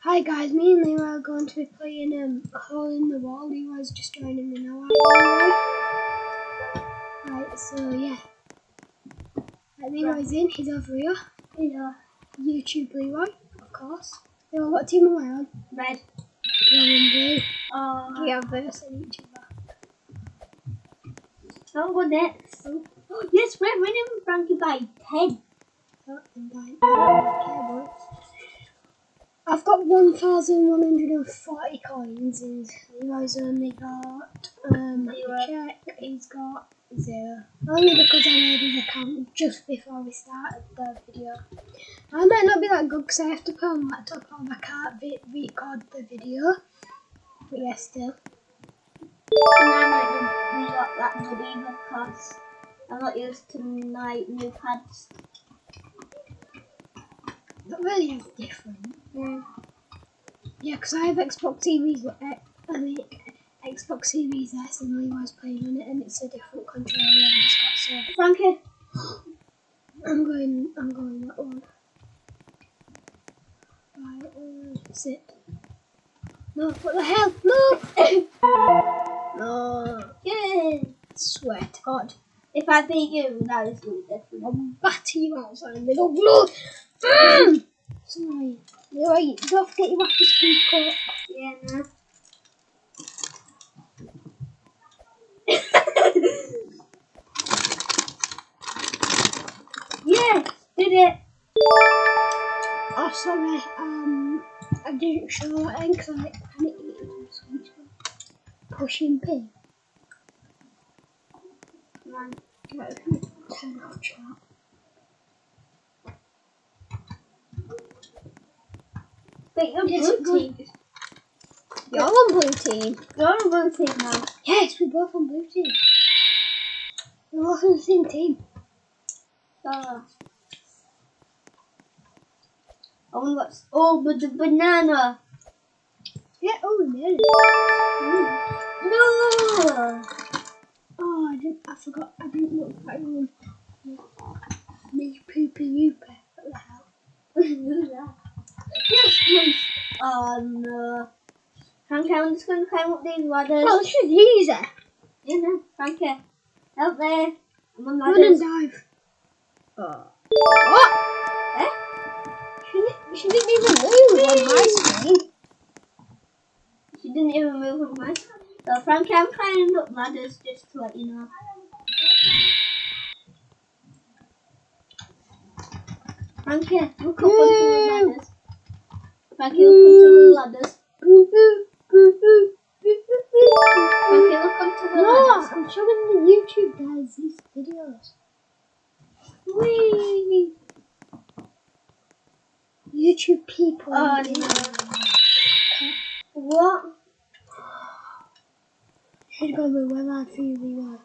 Hi guys, me and Leroy are going to be playing um, a hole in the wall. Leroy's just joining me now. Right, so yeah. Right, Leroy's in, he's over here. Yeah. YouTube Leroy, of course. Leroy, what team am I on? Red. You're in blue. Oh. We are versing each other. I'll go next. Oh, yes, we're winning Frankie by 10. Oh. Okay, boys. I've got 1,140 coins and Leroy's only got, um, Zero. check, he's got zero. Only because I made his account just before we started the video. I might not be that good because I have to put on laptop on, I can't record the video. But yeah, still. And I might not be got that good either because I'm not used to my new pads. That really is different. Yeah, because I have Xbox Series, uh, I mean, Xbox Series S and Leroy's playing on it and it's a different controller and it's got so Frankie. I'm going, I'm going that one. Right, uh, sit. No, what the hell? No! no, Yay. swear to God. If I beat you, that is really different. I'll batter you outside little blood! Mm! Sorry. You're right, don't forget you to speak up. Yeah, no. yes, did it. Oh, sorry, um, I didn't show in because I panicked eating something. Pushing P. Man. Turn off chat. Wait, you're Yes, blue team. You're on blue team. You're on blue team now. Yes, we're both on blue team. We're both on the same team. So. I wonder what's. Oh, but oh, the banana. Yeah, oh, we it. Mm. No! Oh, I didn't, I forgot, I didn't look at one. Me poopy wooper. What the hell? Who's that? Oh no. Frankie, I'm just going to climb up these ladders. Well, this is easy. You know, Frankie. Help me. I'm on ladders. Run and dive. Oh. What? Eh? She, she didn't even move on my screen. She didn't even move on mine. So, Frankie, I'm climbing up ladders just to let you know. Frankie, look up onto the ladders. Frankie, look onto the ladders. Frankie, look onto the No. I'm showing the YouTube guys these videos. Whee! YouTube people. Oh no. What? Should go with where I feel Leroy.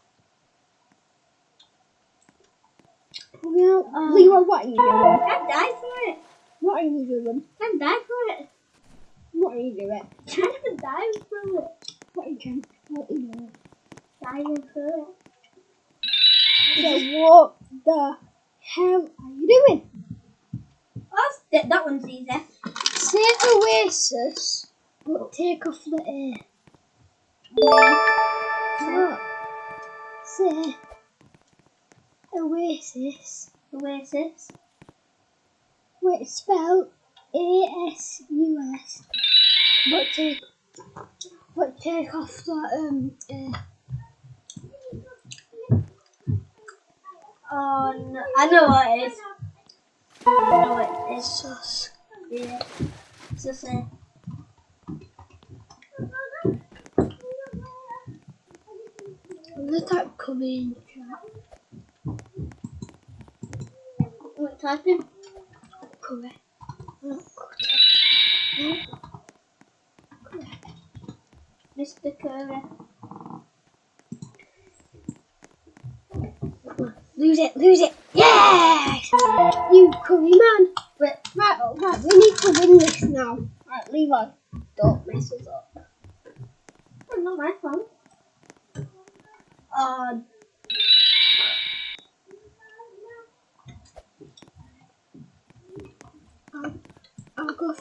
Well, Oh. Leroy, what are you doing? I died for it. What are you doing? I died for it. What are you doing? Trying to dive for it. What are you trying? What are you doing? Diving for it. So what the hell are you doing? Oh, that, that one's easy. Say Oasis, but take off the A. Where? Say Oasis. Oasis. Wait, spell A S U S. But take, but take off the um. Oh no, I know what it is. I know what it is. Sus. Yeah. It's just a. Let that type in. Not correct. Correct. Mr. Curry. Lose it, lose it. Yes! You curry man. But right, oh, right, we need to win this now. Right, Levi, don't mess us up. Oh, not my phone. Oh, uh,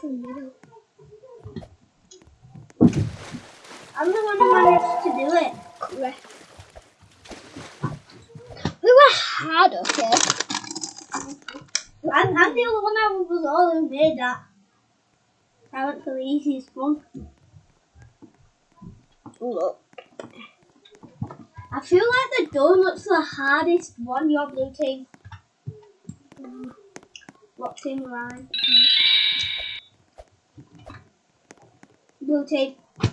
middle. I'm the one who managed to do it. Correct. We were hard, okay? I'm, I'm the only one that was all who made that. I went for the easiest one. Look. I feel like the donut's the hardest one, your blue team. Um, what's in line? Blue team. I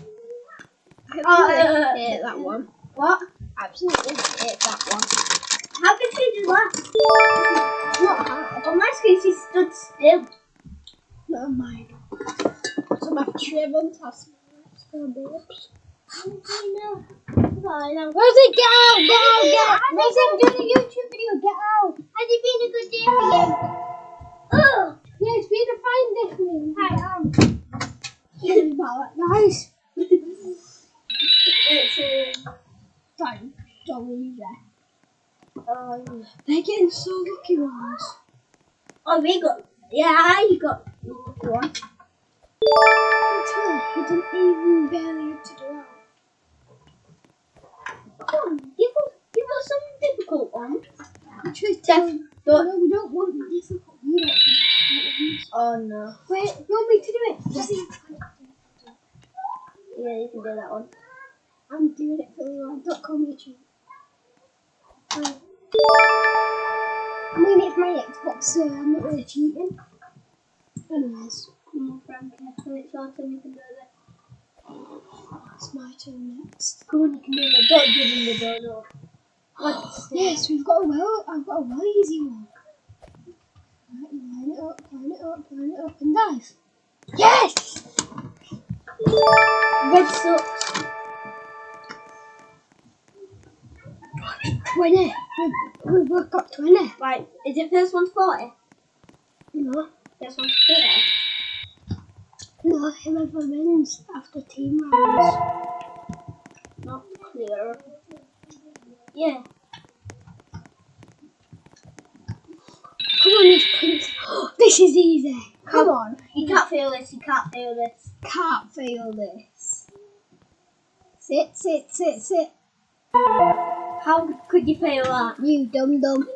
Oh, uh, hate that one. What? Absolutely hate that one. How did she do that? It's not hard. On my screen, she stood still. Not mine. So my Trevor has still babes. Fine, I'm Rosie, get out! Get out! Get out! Rosie, I'm doing a YouTube video. Get out! Has it been a good day for you? Oh! Yeah, it's been a fine day for me. Hi, um. Nice. It's um, Don't, don't leave there. um, They're getting so lucky ones. oh, we got. Yeah, I got one. Until he didn't even barely have to do it. Come on, give us, give us some difficult ones. Actually, Def- tell don't- No, we don't want difficult. We don't the Oh no. Wait, you want me to do it? Yeah, you can do that one. I'm doing it for you. Don't call me cheat. Um, I mean, it's my Xbox, so I'm not really cheating. Anyways, Frankie. When it's your turn, you can do it. it's my turn next. Come on, you can do it. Don't give him the donut. What's Yes, we've got a well. I've got a well easy one. Right, you line it up, line it up, line it up, and dive. Yes! Red sucks. Twenty. We've, we've got twenty. Right, is it first one's 40? No, First one's 30? no, whoever wins after team rounds. Not clear. Yeah. Come on, this prince. This is easy. Come on. You can't feel this, you can't feel this. Can't feel this. Sit, sit, sit, sit. How could you feel that? You dum dum.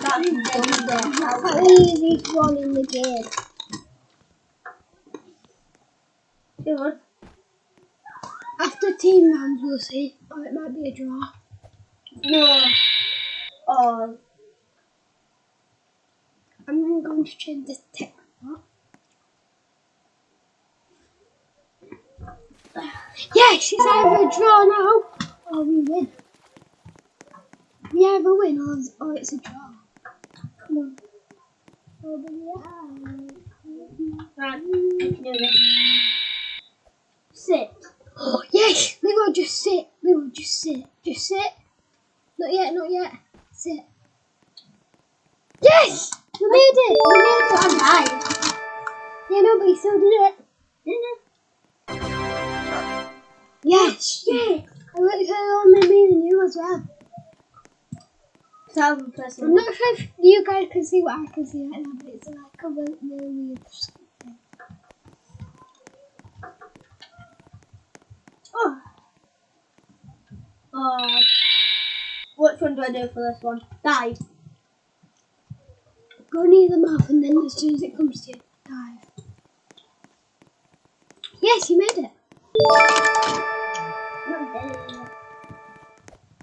That's You dum dumb. dum. That's the easiest one in the game. Good. After team rounds, we'll see. Or oh, it might be a draw. No. Oh, I'm going to change this tech. Yes, oh, it's either a draw now or we win. We either win or, or it's a draw. Come on. Right. This. Sit. Oh, yes! Leo, just sit. Leo, just sit. Just sit. Not yet, not yet. Sit. Yes! We made it! We made it! Died. Yeah, no, but you still did it. Yes! I? I looked at only me and you as well. I'm not sure if you guys can see what I can see right now, but it's like a really, really weird thing. Oh. Oh. Which one do I do for this one? Dive. Go near the mouth and then as soon as it comes to you, dive. Yes, you made it.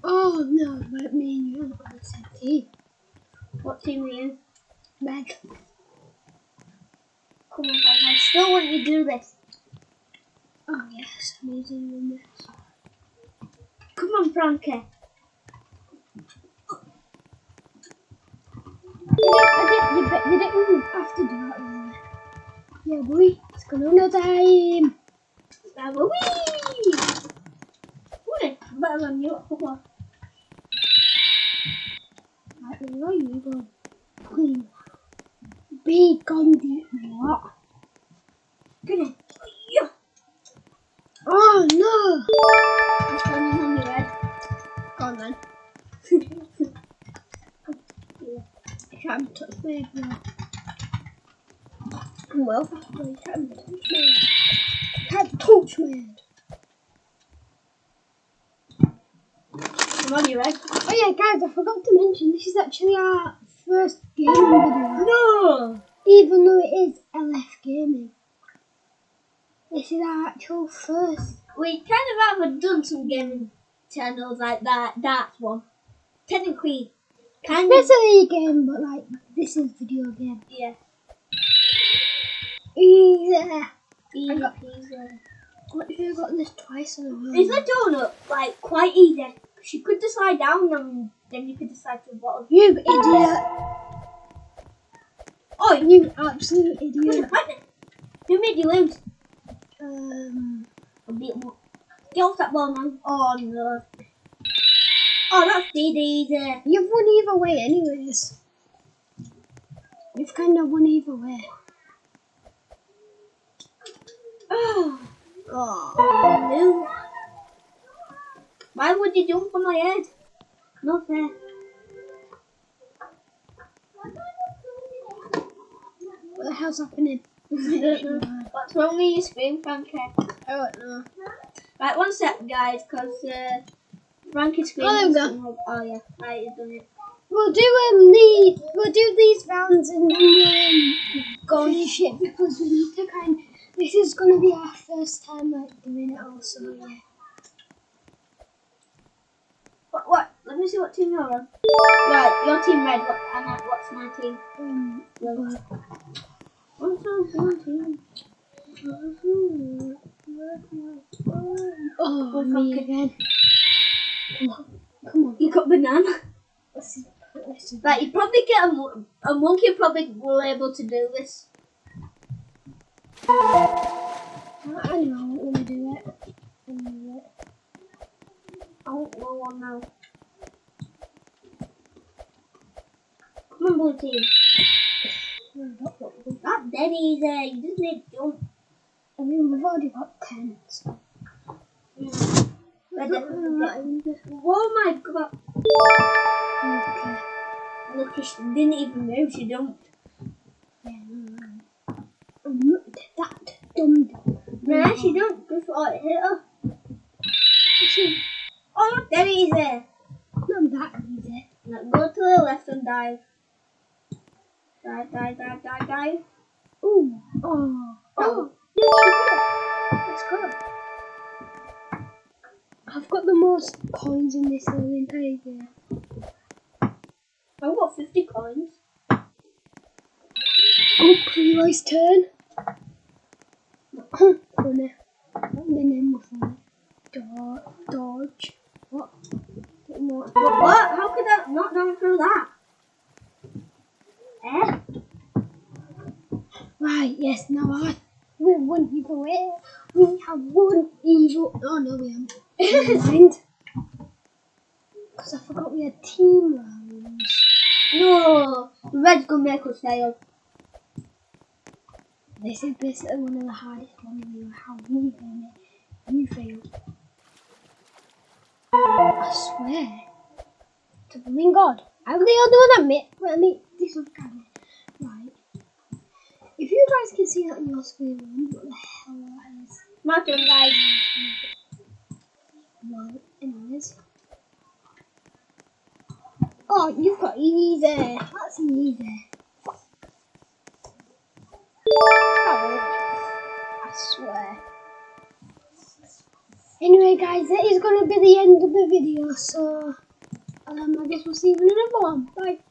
Oh no, but me and you are on the same team. What team are you? Red. Come on. I still want you to do this. Oh yes, I'm in this. Come on, Frankie. You, didn't have to do that. Yeah, boy, it's Corona time. Wee! You. Come on. Right, where are you gone, deep. What? big one. Well, we have the Torchman. Have the Torchman. Come on, you ready? Oh yeah, guys, I forgot to mention this is actually our first game video. No! Even though it is LF Gaming. This is our actual first. We kind of haven't done some gaming channels like that. That one. Technically, kind Especially of. game, but like this is video game. Yeah. Easy. Easy got- peasy. What if you got this twice in a row? Is the donut like quite easy? She could just slide down and then you could decide to bottom. You idiot! Oh, you absolute idiot! have fight it. Who made you lose? Um, A bit more. Get off that ball, man. Oh no. Oh, that's dead easy. you've won either way, anyways. You've kind of won either way. Oh, Oh. no. Why would you jump on my head? Not fair. What the hell's happening? I don't know. What's wrong with your screen, Frankie? I don't know. Right, one sec, guys, because uh, Frankie's screen. Oh, there we is go. something- Oh, yeah. Right, you've done it. We'll do um, the we'll do these rounds and then we'll um, go on shit because we need to kind. This is gonna be our first time like doing it also. Yeah. What? What? Let me see what team you're on. Right, your team red. What, and uh, what's my team? Um. What's your team? oh, me again. Come on, come on. You got banana. Like you probably get a, a monkey. Probably will able to do this. I know. Let me do it. Let me do it. I won't go now. Come on, blue team. That's dead easy. You just need to jump. I mean, we've already got ten. So. Mm. Red Oh my god! Look, she didn't even move. She no, no. I'm not that dumb. Nah, she jumped before it hit her. She, Oh, look, dead easy. not that easy. Now go to the left and dive. Dive, dive, dive, dive, dive. Ooh. Oh. Oh. oh. Yes, go. Let's go. I've got the most coins in this whole entire game. I've got 50 coins. Oh, Leroy's turn. funny. What the name of funny? Dodge. Dodge. What? What? How could that not go through that? Eh? Right, yes, now I. We won either way. We have one evil. Oh no, we haven't. Because I forgot we had team rounds. No! Red's gonna make us fail. This is basically uh, one of the hardest ones. You we failed it. You failed. I swear. To the living God. I'm the only one that made. Well, I mean, this kind of. Right. If you guys can see that on your screen, what the hell is. My turn, guys. Well, anyways. Oh, you've got easy. That's easy. I swear. Anyway, guys, that is going to be the end of the video. So, um, I guess we'll see you in another one. Bye.